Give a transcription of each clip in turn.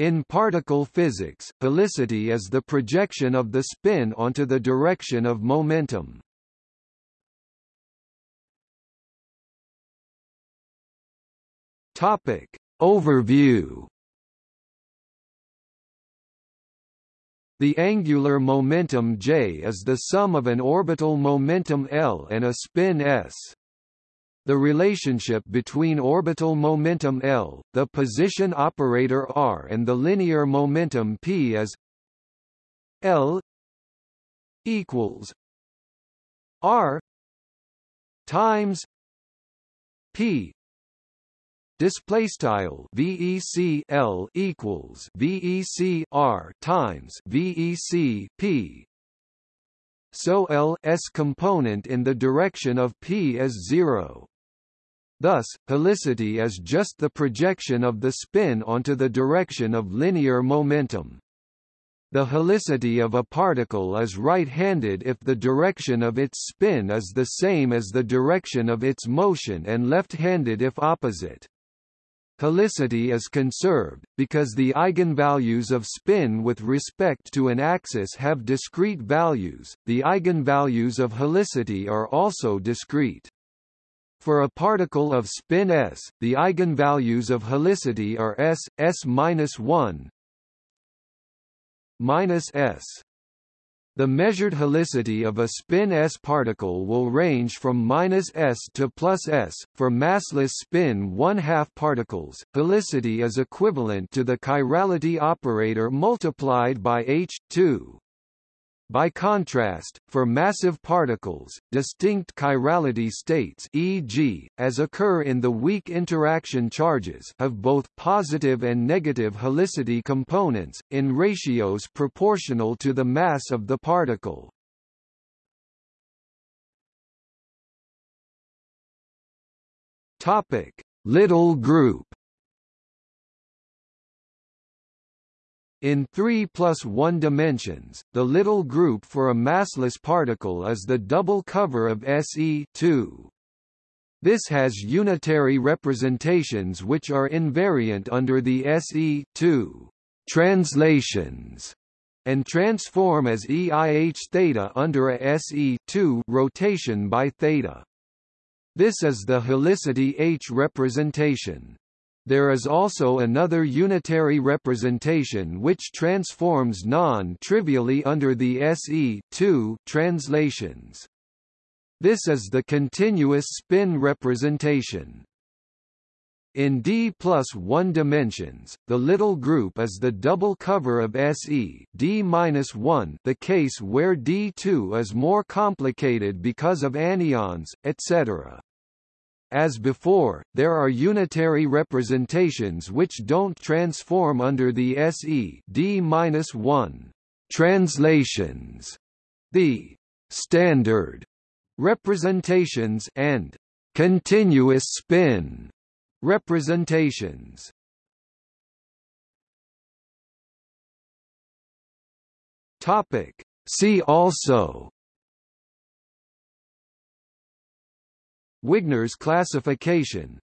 In particle physics, helicity is the projection of the spin onto the direction of momentum. Topic. Overview The angular momentum J is the sum of an orbital momentum L and a spin s. The relationship between orbital momentum L, the position operator r and the linear momentum p is L equals r times p. Display style VEC L equals VEC R times VEC P. So L s component in the direction of P is 0 Thus, helicity is just the projection of the spin onto the direction of linear momentum. The helicity of a particle is right-handed if the direction of its spin is the same as the direction of its motion and left-handed if opposite. Helicity is conserved, because the eigenvalues of spin with respect to an axis have discrete values, the eigenvalues of helicity are also discrete. For a particle of spin s, the eigenvalues of helicity are s, s-1 minus s. The measured helicity of a spin s particle will range from minus s to plus s. For massless spin 1 half particles, helicity is equivalent to the chirality operator multiplied by h 2. By contrast, for massive particles, distinct chirality states e.g., as occur in the weak interaction charges have both positive and negative helicity components, in ratios proportional to the mass of the particle. Little group In 3 plus 1 dimensions, the little group for a massless particle is the double cover of SE2. This has unitary representations which are invariant under the SE2 translations and transform as EIH theta under a SE2 rotation by theta. This is the helicity H representation. There is also another unitary representation which transforms non-trivially under the SE translations. This is the continuous spin representation. In D plus 1 dimensions, the little group is the double cover of SE D-1 the case where D2 is more complicated because of anyons, etc. As before, there are unitary representations which don't transform under the SE D-1 translations. The standard representations and continuous spin representations. Topic See also Wigner's classification.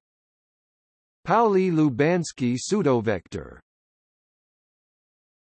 Pauli-Lubanski pseudovector